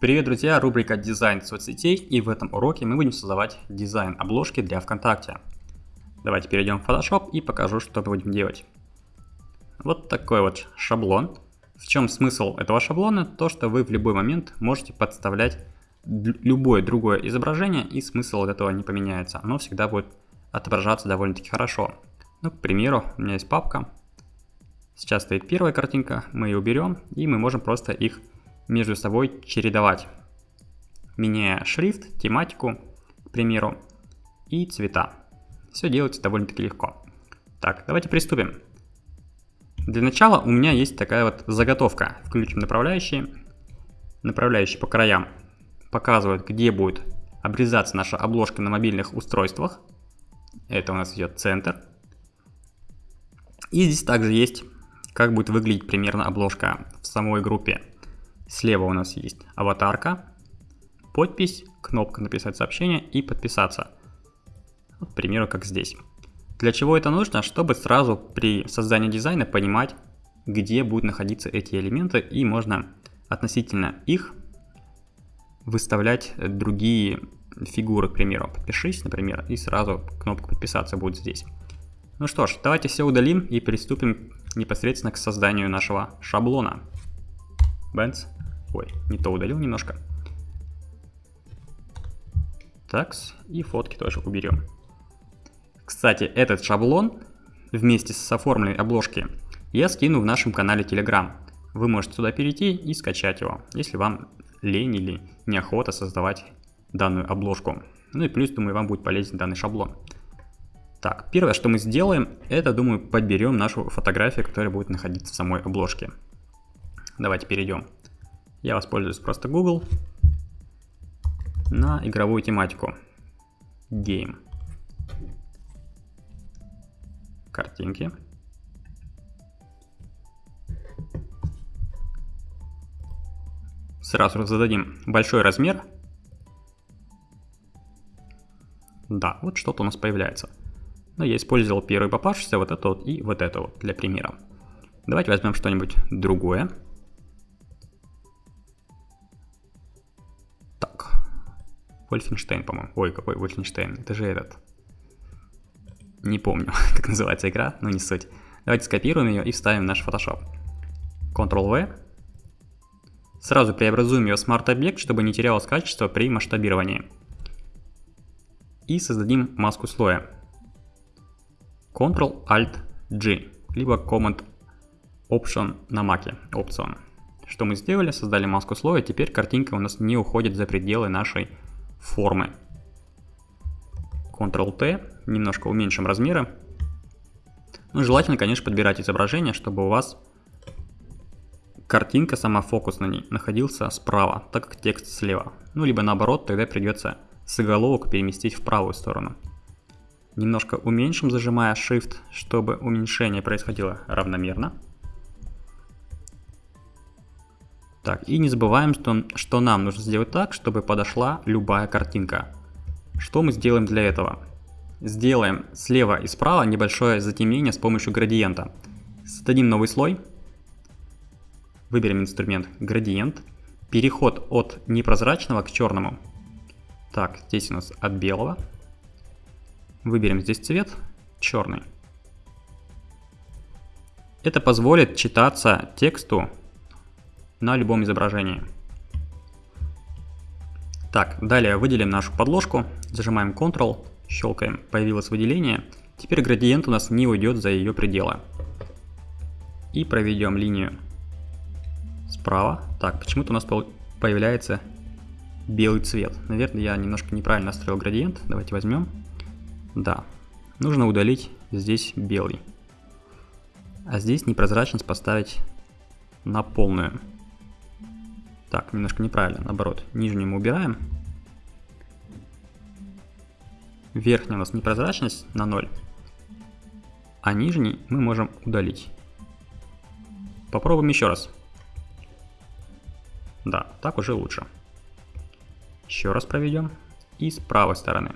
Привет, друзья! Рубрика «Дизайн соцсетей» и в этом уроке мы будем создавать дизайн обложки для ВКонтакте. Давайте перейдем в Photoshop и покажу, что мы будем делать. Вот такой вот шаблон. В чем смысл этого шаблона? То, что вы в любой момент можете подставлять любое другое изображение и смысл от этого не поменяется. Оно всегда будет отображаться довольно-таки хорошо. Ну, к примеру, у меня есть папка. Сейчас стоит первая картинка, мы ее уберем и мы можем просто их между собой чередовать, меняя шрифт, тематику, к примеру, и цвета. Все делается довольно-таки легко. Так, давайте приступим. Для начала у меня есть такая вот заготовка. Включим направляющие. Направляющие по краям показывают, где будет обрезаться наша обложка на мобильных устройствах. Это у нас идет центр. И здесь также есть, как будет выглядеть примерно обложка в самой группе. Слева у нас есть аватарка, подпись, кнопка «Написать сообщение» и «Подписаться». Вот, к примеру, как здесь. Для чего это нужно? Чтобы сразу при создании дизайна понимать, где будут находиться эти элементы, и можно относительно их выставлять другие фигуры, к примеру. Подпишись, например, и сразу кнопка «Подписаться» будет здесь. Ну что ж, давайте все удалим и приступим непосредственно к созданию нашего шаблона. Бенц. Ой, не то удалил немножко. Такс, и фотки тоже уберем. Кстати, этот шаблон вместе с оформленной обложки я скину в нашем канале Telegram. Вы можете туда перейти и скачать его, если вам лень или неохота создавать данную обложку. Ну и плюс, думаю, вам будет полезен данный шаблон. Так, первое, что мы сделаем, это, думаю, подберем нашу фотографию, которая будет находиться в самой обложке. Давайте перейдем я воспользуюсь просто Google на игровую тематику. Game. Картинки. Сразу зададим большой размер. Да, вот что-то у нас появляется. Но я использовал первый попавшийся, вот это вот и вот это вот для примера. Давайте возьмем что-нибудь другое. Вольфенштейн, по-моему. Ой, какой Вольфенштейн? Это же этот. Не помню, как называется игра, но не суть. Давайте скопируем ее и вставим в наш Photoshop. Ctrl-V. Сразу преобразуем ее в смарт-объект, чтобы не терялось качество при масштабировании. И создадим маску слоя. Ctrl-Alt-G, либо Command-Option на маке, Option. Что мы сделали? Создали маску слоя, теперь картинка у нас не уходит за пределы нашей формы. Ctrl-T, немножко уменьшим размеры. Ну, желательно, конечно, подбирать изображение, чтобы у вас картинка, сама фокус на ней, находился справа, так как текст слева. Ну, либо наоборот, тогда придется заголовок переместить в правую сторону. Немножко уменьшим, зажимая Shift, чтобы уменьшение происходило равномерно. Так, и не забываем, что, что нам нужно сделать так, чтобы подошла любая картинка. Что мы сделаем для этого? Сделаем слева и справа небольшое затемнение с помощью градиента. Создадим новый слой. Выберем инструмент градиент. Переход от непрозрачного к черному. Так, здесь у нас от белого. Выберем здесь цвет черный. Это позволит читаться тексту на любом изображении. Так, далее выделим нашу подложку, зажимаем Ctrl, щелкаем, появилось выделение. Теперь градиент у нас не уйдет за ее пределы. И проведем линию справа. Так, почему-то у нас появляется белый цвет. Наверное, я немножко неправильно настроил градиент. Давайте возьмем. Да, нужно удалить здесь белый. А здесь непрозрачность поставить на полную. Так, немножко неправильно, наоборот. Нижнюю мы убираем. Верхняя у нас непрозрачность на 0. А нижний мы можем удалить. Попробуем еще раз. Да, так уже лучше. Еще раз проведем. И с правой стороны.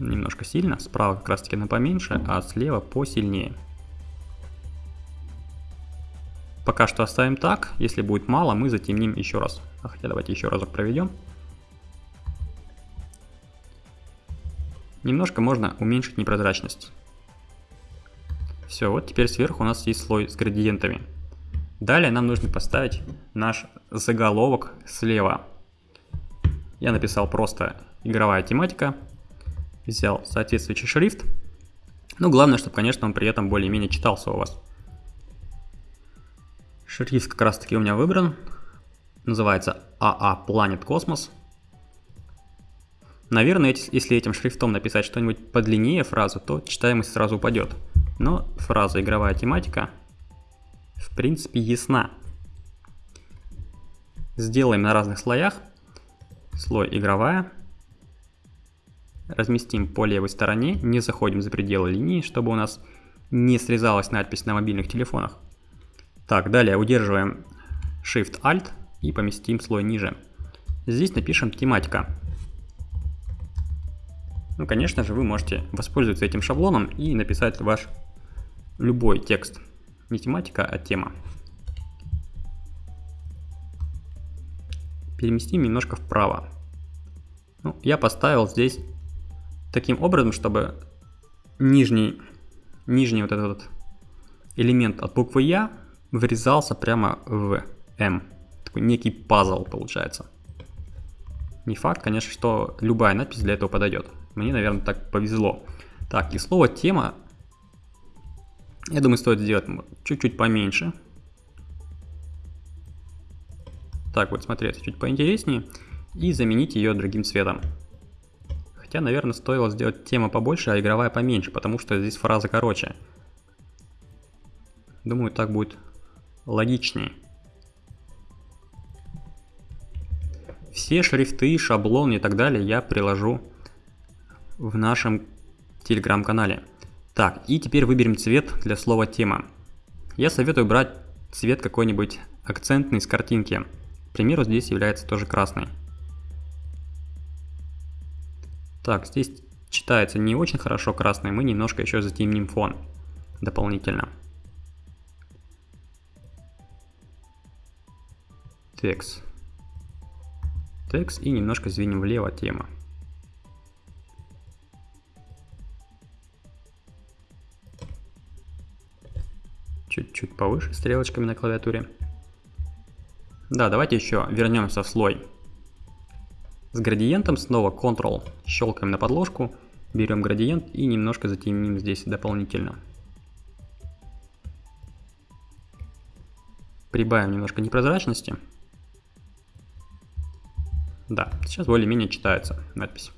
Немножко сильно. Справа как раз таки на поменьше, а слева посильнее. Пока что оставим так. Если будет мало, мы затемним еще раз. А хотя давайте еще разок проведем. Немножко можно уменьшить непрозрачность. Все, вот теперь сверху у нас есть слой с градиентами. Далее нам нужно поставить наш заголовок слева. Я написал просто игровая тематика, взял соответствующий шрифт. Ну, главное, чтобы, конечно, он при этом более-менее читался у вас. Шрифт как раз таки у меня выбран. Называется AA Planet Cosmos. Наверное, если этим шрифтом написать что-нибудь подлиннее фразу, то читаемость сразу упадет. Но фраза «игровая тематика» в принципе ясна. Сделаем на разных слоях. Слой «игровая». Разместим по левой стороне, не заходим за пределы линии, чтобы у нас не срезалась надпись на мобильных телефонах. Так, далее удерживаем Shift-Alt и поместим слой ниже. Здесь напишем тематика. Ну, конечно же, вы можете воспользоваться этим шаблоном и написать ваш любой текст. Не тематика, а тема. Переместим немножко вправо. Ну, я поставил здесь таким образом, чтобы нижний, нижний вот этот элемент от буквы Я врезался прямо в М. Такой некий пазл получается. Не факт, конечно, что любая надпись для этого подойдет. Мне, наверное, так повезло. Так, и слово тема, я думаю, стоит сделать чуть-чуть поменьше. Так, вот смотреться чуть поинтереснее. И заменить ее другим цветом. Хотя, наверное, стоило сделать тема побольше, а игровая поменьше, потому что здесь фраза короче. Думаю, так будет логичнее. Все шрифты, шаблоны и так далее я приложу в нашем телеграм-канале. Так, и теперь выберем цвет для слова тема. Я советую брать цвет какой-нибудь акцентный с картинки. К примеру, здесь является тоже красный. Так, здесь читается не очень хорошо красный, мы немножко еще затемним фон дополнительно. Текст. Текст и немножко сдвинем влево тема. чуть-чуть повыше стрелочками на клавиатуре. Да, давайте еще вернемся в слой. С градиентом снова Ctrl, щелкаем на подложку, берем градиент и немножко затемним здесь дополнительно. Прибавим немножко непрозрачности. Да, сейчас более-менее читается надпись.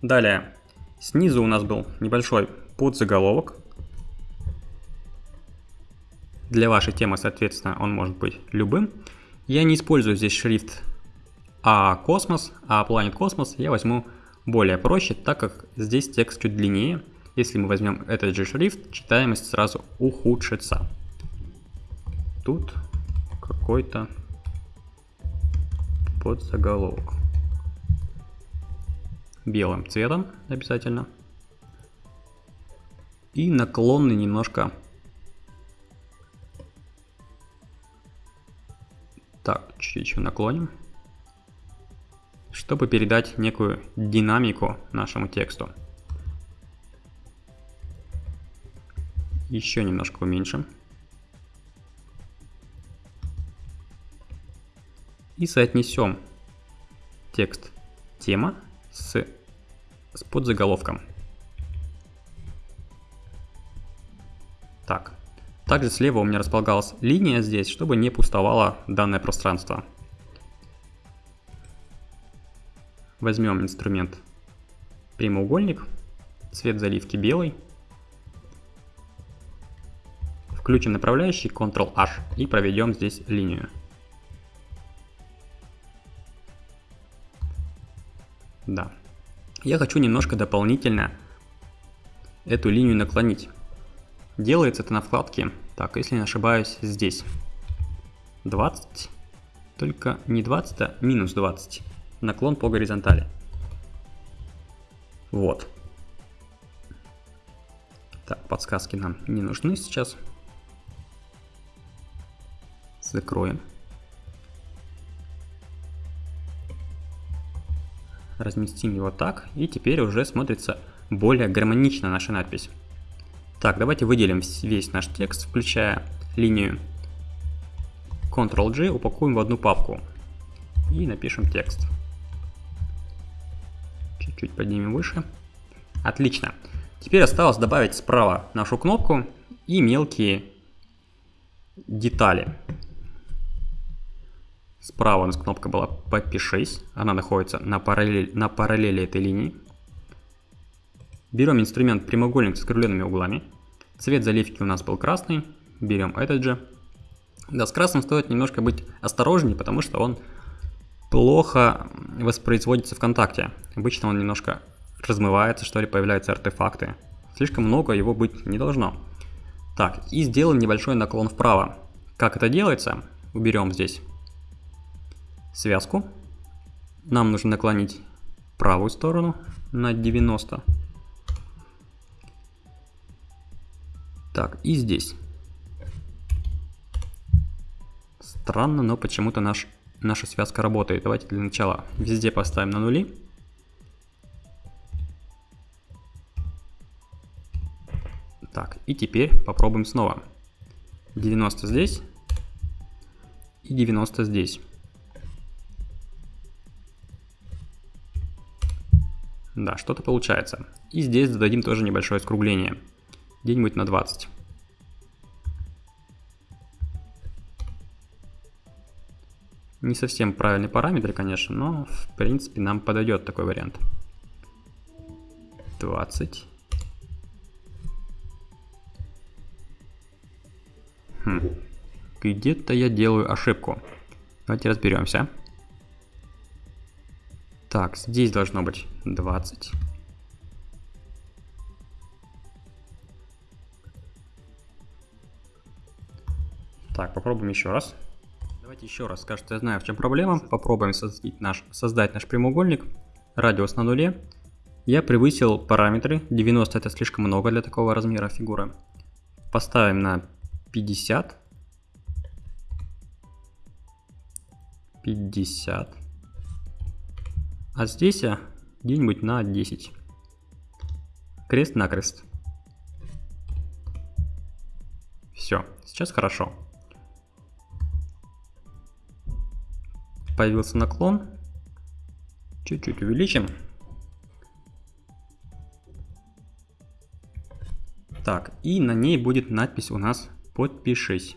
Далее, снизу у нас был небольшой подзаголовок. Для вашей темы, соответственно, он может быть любым. Я не использую здесь шрифт А космос, А Planet Космос. Я возьму более проще, так как здесь текст чуть длиннее. Если мы возьмем этот же шрифт, читаемость сразу ухудшится. Тут какой-то подзаголовок. Белым цветом обязательно и наклонный немножко. Так, чуть-чуть наклоним, чтобы передать некую динамику нашему тексту. Еще немножко уменьшим. И соотнесем текст тема с, с подзаголовком. Так. Также слева у меня располагалась линия здесь, чтобы не пустовало данное пространство. Возьмем инструмент прямоугольник, цвет заливки белый. Включим направляющий Ctrl-H и проведем здесь линию. Да. Я хочу немножко дополнительно эту линию наклонить. Делается это на вкладке, так, если не ошибаюсь, здесь. 20, только не 20, а минус 20. Наклон по горизонтали. Вот. Так, подсказки нам не нужны сейчас. Закроем. Разместим его так, и теперь уже смотрится более гармонично наша надпись. Так, давайте выделим весь наш текст, включая линию Ctrl-G, упакуем в одну папку и напишем текст. Чуть-чуть поднимем выше. Отлично. Теперь осталось добавить справа нашу кнопку и мелкие детали. Справа у нас кнопка была «Подпишись». Она находится на параллели, на параллели этой линии. Берем инструмент прямоугольник с скругленными углами. Цвет заливки у нас был красный. Берем этот же. Да, с красным стоит немножко быть осторожнее, потому что он плохо воспроизводится ВКонтакте. Обычно он немножко размывается, что ли, появляются артефакты. Слишком много его быть не должно. Так, и сделаем небольшой наклон вправо. Как это делается? Уберем здесь связку. Нам нужно наклонить правую сторону на 90. Так, и здесь. Странно, но почему-то наш, наша связка работает. Давайте для начала везде поставим на нули. Так, и теперь попробуем снова. 90 здесь и 90 здесь. Да, что-то получается. И здесь зададим тоже небольшое скругление. Где-нибудь на 20. Не совсем правильный параметр, конечно, но в принципе нам подойдет такой вариант. 20. Хм. Где-то я делаю ошибку. Давайте разберемся. Так, здесь должно быть 20. Так, попробуем еще раз. Давайте еще раз. Кажется, я знаю, в чем проблема. Попробуем создать наш, создать наш прямоугольник. Радиус на нуле. Я превысил параметры. 90 это слишком много для такого размера фигуры. Поставим на 50. 50. А здесь я где-нибудь на 10. Крест-накрест. Все, сейчас хорошо. Появился наклон. Чуть-чуть увеличим. Так, и на ней будет надпись у нас «Подпишись».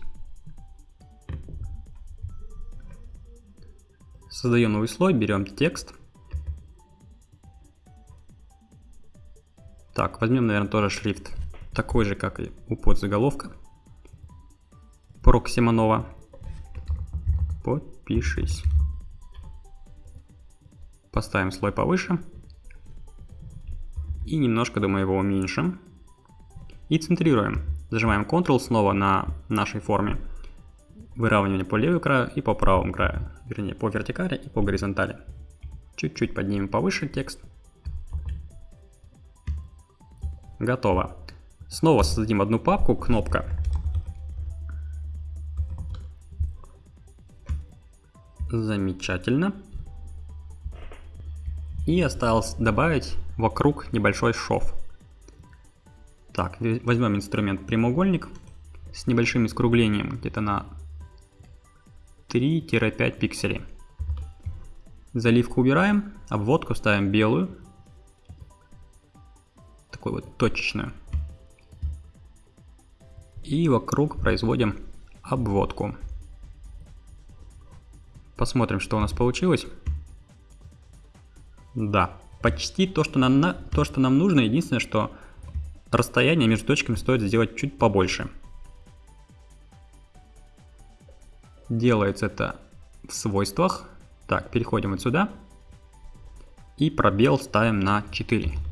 Создаем новый слой, берем текст. Так, возьмем, наверное, тоже шрифт такой же, как и у подзаголовка. Проксиманова. Подпишись. Поставим слой повыше. И немножко, думаю, его уменьшим. И центрируем. Зажимаем Ctrl снова на нашей форме. Выравнивание по левому краю и по правому краю. Вернее, по вертикали и по горизонтали. Чуть-чуть поднимем повыше текст. Готово. Снова создадим одну папку, кнопка. Замечательно. И осталось добавить вокруг небольшой шов. Так, возьмем инструмент прямоугольник с небольшим искруглением, где-то на 3-5 пикселей. Заливку убираем, обводку ставим белую, такую вот точечную. И вокруг производим обводку. Посмотрим, что у нас получилось. Да, почти то, что нам, то, что нам нужно. Единственное, что расстояние между точками стоит сделать чуть побольше. Делается это в свойствах. Так, переходим вот сюда. И пробел ставим на 4.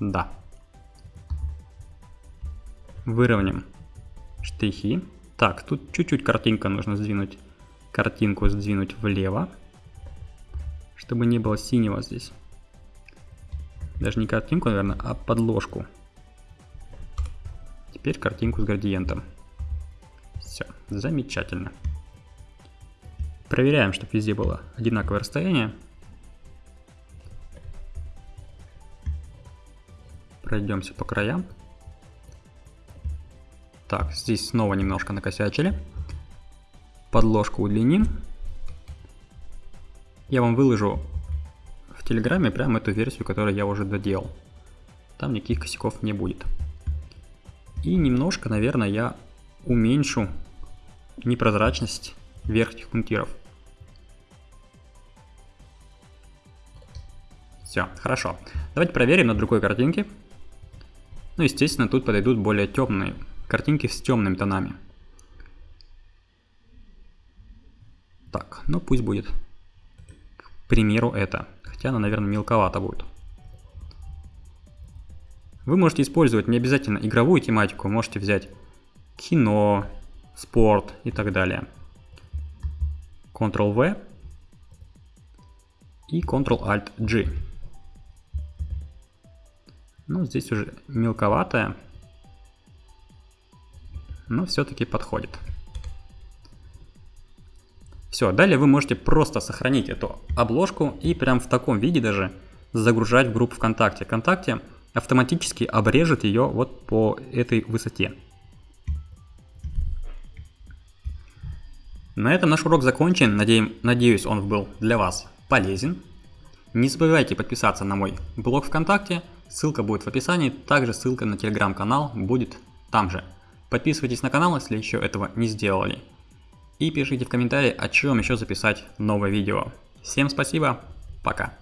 Да. Выровняем штрихи. Так, тут чуть-чуть картинка нужно сдвинуть. Картинку сдвинуть влево, чтобы не было синего здесь. Даже не картинку, наверное, а подложку. Теперь картинку с градиентом. Все, замечательно. Проверяем, чтобы везде было одинаковое расстояние. Пройдемся по краям. Так, здесь снова немножко накосячили. Подложку удлиним. Я вам выложу в Телеграме прямо эту версию, которую я уже доделал. Там никаких косяков не будет. И немножко, наверное, я уменьшу непрозрачность верхних пунктиров. Все, хорошо. Давайте проверим на другой картинке. Ну, естественно, тут подойдут более темные картинки с темными тонами. Так, ну пусть будет, к примеру, это. Хотя она, наверное, мелковато будет. Вы можете использовать не обязательно игровую тематику, можете взять кино, спорт и так далее. Ctrl-V и Ctrl-Alt-G. Ну, здесь уже мелковатая, но все-таки подходит. Все, далее вы можете просто сохранить эту обложку и прям в таком виде даже загружать в группу ВКонтакте. ВКонтакте автоматически обрежет ее вот по этой высоте. На этом наш урок закончен. Надеюсь, он был для вас полезен. Не забывайте подписаться на мой блог ВКонтакте, ссылка будет в описании, также ссылка на телеграм-канал будет там же. Подписывайтесь на канал, если еще этого не сделали. И пишите в комментарии, о чем еще записать новое видео. Всем спасибо, пока.